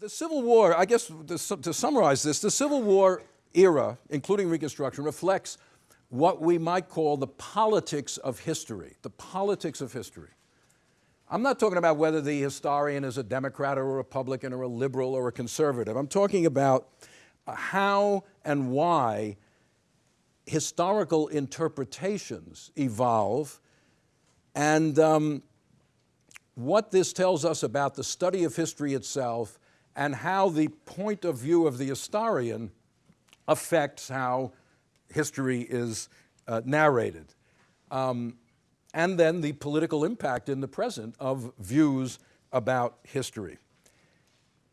The Civil War, I guess to, to summarize this, the Civil War era, including Reconstruction, reflects what we might call the politics of history, the politics of history. I'm not talking about whether the historian is a Democrat or a Republican or a liberal or a conservative. I'm talking about how and why historical interpretations evolve and um, what this tells us about the study of history itself and how the point of view of the historian affects how history is uh, narrated. Um, and then the political impact in the present of views about history.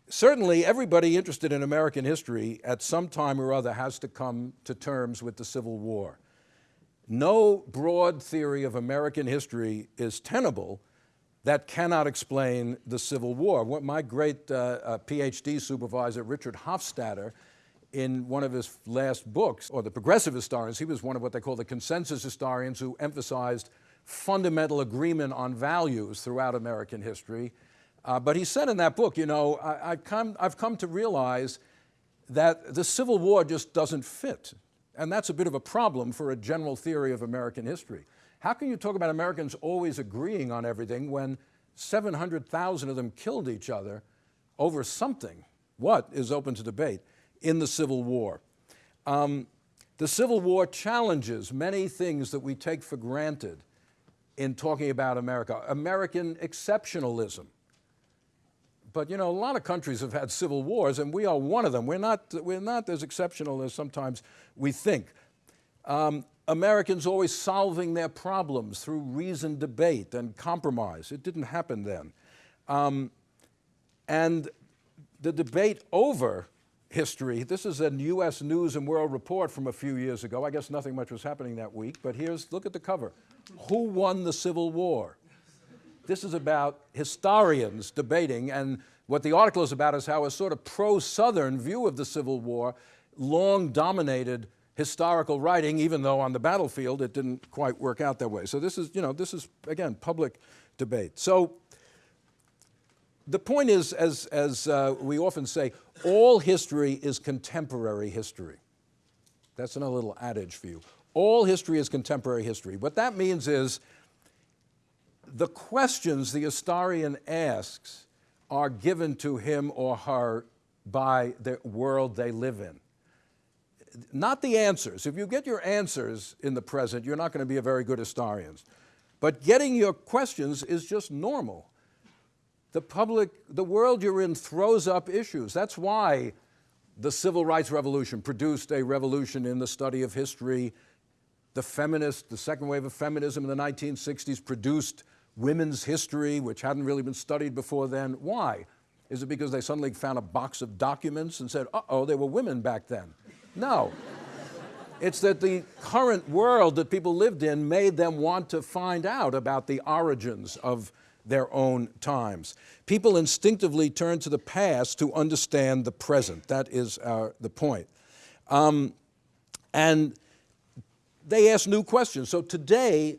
Certainly everybody interested in American history at some time or other has to come to terms with the Civil War. No broad theory of American history is tenable that cannot explain the Civil War. What my great uh, uh, PhD supervisor, Richard Hofstadter, in one of his last books, or the progressive historians, he was one of what they call the consensus historians who emphasized fundamental agreement on values throughout American history. Uh, but he said in that book, you know, I, have come, I've come to realize that the Civil War just doesn't fit. And that's a bit of a problem for a general theory of American history. How can you talk about Americans always agreeing on everything when 700,000 of them killed each other over something, what is open to debate, in the Civil War? Um, the Civil War challenges many things that we take for granted in talking about America. American exceptionalism. But you know, a lot of countries have had civil wars and we are one of them. We're not, we're not as exceptional as sometimes we think. Um, Americans always solving their problems through reasoned debate and compromise. It didn't happen then. Um, and the debate over history, this is a U.S. News and World Report from a few years ago. I guess nothing much was happening that week, but here's, look at the cover. Who won the Civil War? This is about historians debating, and what the article is about is how a sort of pro-Southern view of the Civil War long dominated historical writing, even though on the battlefield it didn't quite work out that way. So this is, you know, this is, again, public debate. So the point is, as, as uh, we often say, all history is contemporary history. That's another little adage for you. All history is contemporary history. What that means is the questions the historian asks are given to him or her by the world they live in not the answers. If you get your answers in the present, you're not going to be a very good historian. But getting your questions is just normal. The public, the world you're in throws up issues. That's why the civil rights revolution produced a revolution in the study of history. The feminist, the second wave of feminism in the 1960s produced women's history, which hadn't really been studied before then. Why? Is it because they suddenly found a box of documents and said, uh-oh, there were women back then? No. It's that the current world that people lived in made them want to find out about the origins of their own times. People instinctively turn to the past to understand the present. That is uh, the point. Um, and they ask new questions. So today,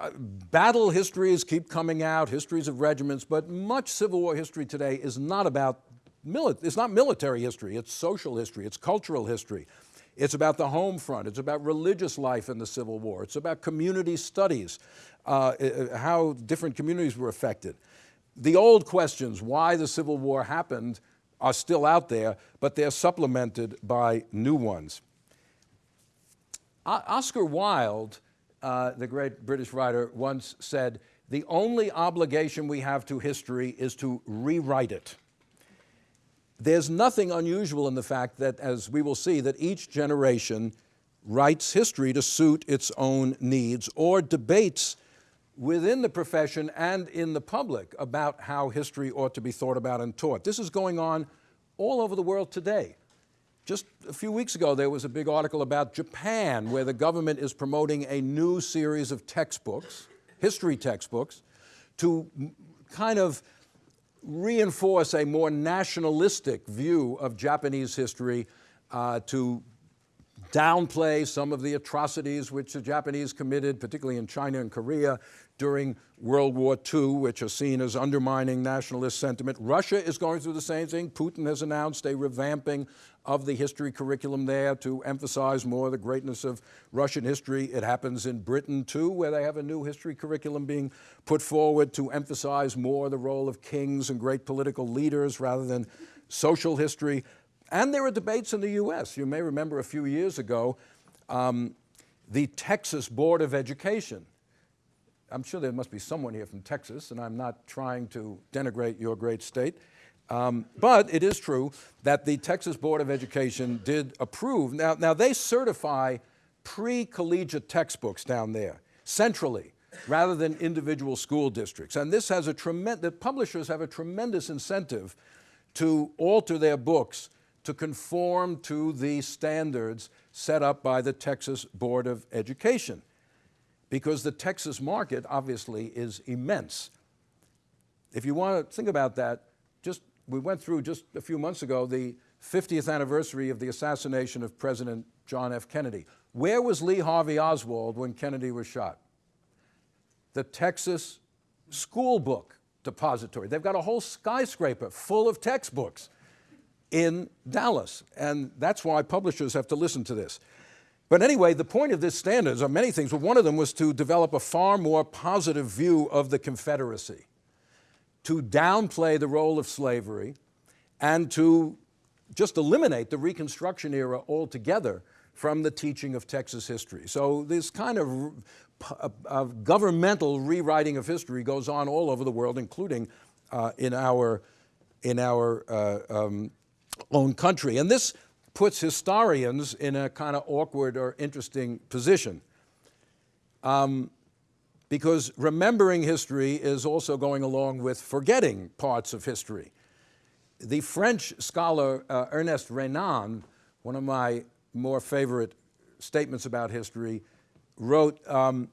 uh, battle histories keep coming out, histories of regiments, but much Civil War history today is not about it's not military history, it's social history, it's cultural history. It's about the home front, it's about religious life in the Civil War, it's about community studies, uh, how different communities were affected. The old questions, why the Civil War happened, are still out there, but they're supplemented by new ones. O Oscar Wilde, uh, the great British writer, once said, the only obligation we have to history is to rewrite it. There's nothing unusual in the fact that, as we will see, that each generation writes history to suit its own needs or debates within the profession and in the public about how history ought to be thought about and taught. This is going on all over the world today. Just a few weeks ago, there was a big article about Japan, where the government is promoting a new series of textbooks, history textbooks, to kind of reinforce a more nationalistic view of Japanese history uh, to downplay some of the atrocities which the Japanese committed, particularly in China and Korea, during World War II, which are seen as undermining nationalist sentiment. Russia is going through the same thing. Putin has announced a revamping of the history curriculum there to emphasize more the greatness of Russian history. It happens in Britain too, where they have a new history curriculum being put forward to emphasize more the role of kings and great political leaders rather than social history. And there are debates in the US. You may remember a few years ago, um, the Texas Board of Education. I'm sure there must be someone here from Texas, and I'm not trying to denigrate your great state. Um, but it is true that the Texas Board of Education did approve. Now, now they certify pre-collegiate textbooks down there, centrally, rather than individual school districts. And this has a tremendous, the publishers have a tremendous incentive to alter their books to conform to the standards set up by the Texas Board of Education. Because the Texas market obviously is immense. If you want to think about that, just we went through just a few months ago the 50th anniversary of the assassination of President John F. Kennedy. Where was Lee Harvey Oswald when Kennedy was shot? The Texas School Book Depository. They've got a whole skyscraper full of textbooks in Dallas, and that's why publishers have to listen to this. But anyway, the point of this standards are many things, but one of them was to develop a far more positive view of the Confederacy to downplay the role of slavery and to just eliminate the Reconstruction era altogether from the teaching of Texas history. So this kind of, of governmental rewriting of history goes on all over the world, including uh, in our, in our uh, um, own country. And this puts historians in a kind of awkward or interesting position. Um, because remembering history is also going along with forgetting parts of history. The French scholar uh, Ernest Renan, one of my more favorite statements about history, wrote, um,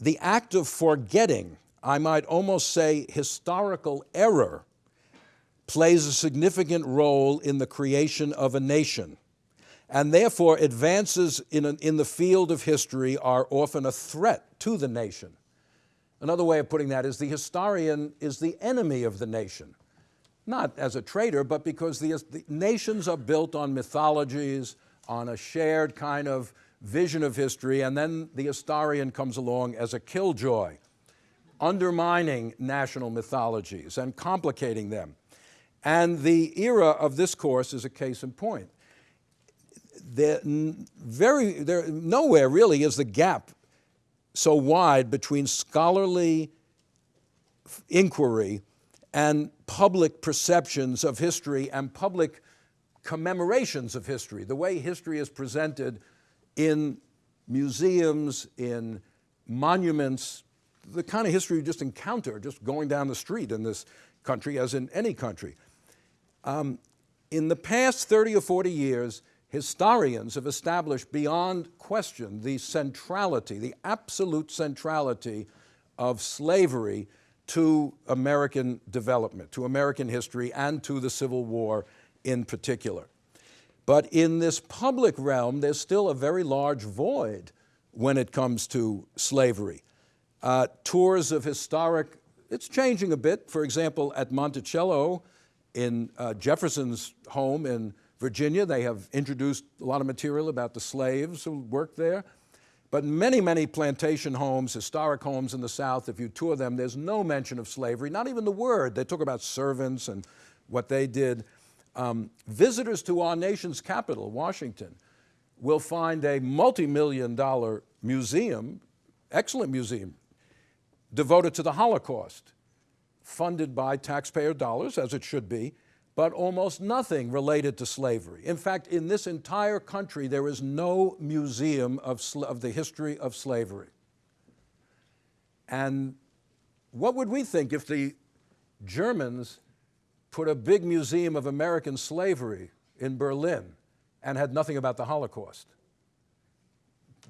the act of forgetting, I might almost say historical error, plays a significant role in the creation of a nation and therefore advances in, an, in the field of history are often a threat to the nation. Another way of putting that is the historian is the enemy of the nation, not as a traitor, but because the, the nations are built on mythologies, on a shared kind of vision of history, and then the historian comes along as a killjoy, undermining national mythologies and complicating them. And the era of this course is a case in point there, very, there, nowhere really is the gap so wide between scholarly inquiry and public perceptions of history and public commemorations of history, the way history is presented in museums, in monuments, the kind of history you just encounter just going down the street in this country as in any country. Um, in the past 30 or 40 years, historians have established beyond question the centrality, the absolute centrality of slavery to American development, to American history, and to the Civil War in particular. But in this public realm, there's still a very large void when it comes to slavery. Uh, tours of historic, it's changing a bit. For example, at Monticello, in uh, Jefferson's home in Virginia, they have introduced a lot of material about the slaves who worked there. But many, many plantation homes, historic homes in the South, if you tour them, there's no mention of slavery, not even the word. They talk about servants and what they did. Um, visitors to our nation's capital, Washington, will find a multi-million dollar museum, excellent museum, devoted to the Holocaust, funded by taxpayer dollars, as it should be, but almost nothing related to slavery. In fact, in this entire country, there is no museum of, of the history of slavery. And what would we think if the Germans put a big museum of American slavery in Berlin and had nothing about the Holocaust?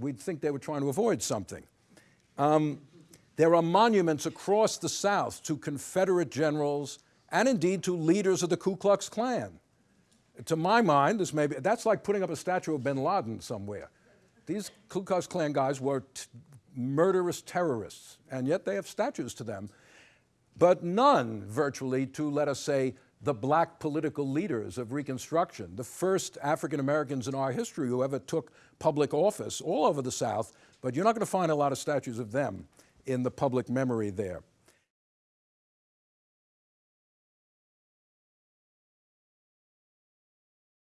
We'd think they were trying to avoid something. Um, there are monuments across the South to Confederate generals and indeed to leaders of the Ku Klux Klan. To my mind, this may be, that's like putting up a statue of bin Laden somewhere. These Ku Klux Klan guys were murderous terrorists, and yet they have statues to them, but none virtually to, let us say, the black political leaders of Reconstruction, the first African Americans in our history who ever took public office all over the South, but you're not going to find a lot of statues of them in the public memory there.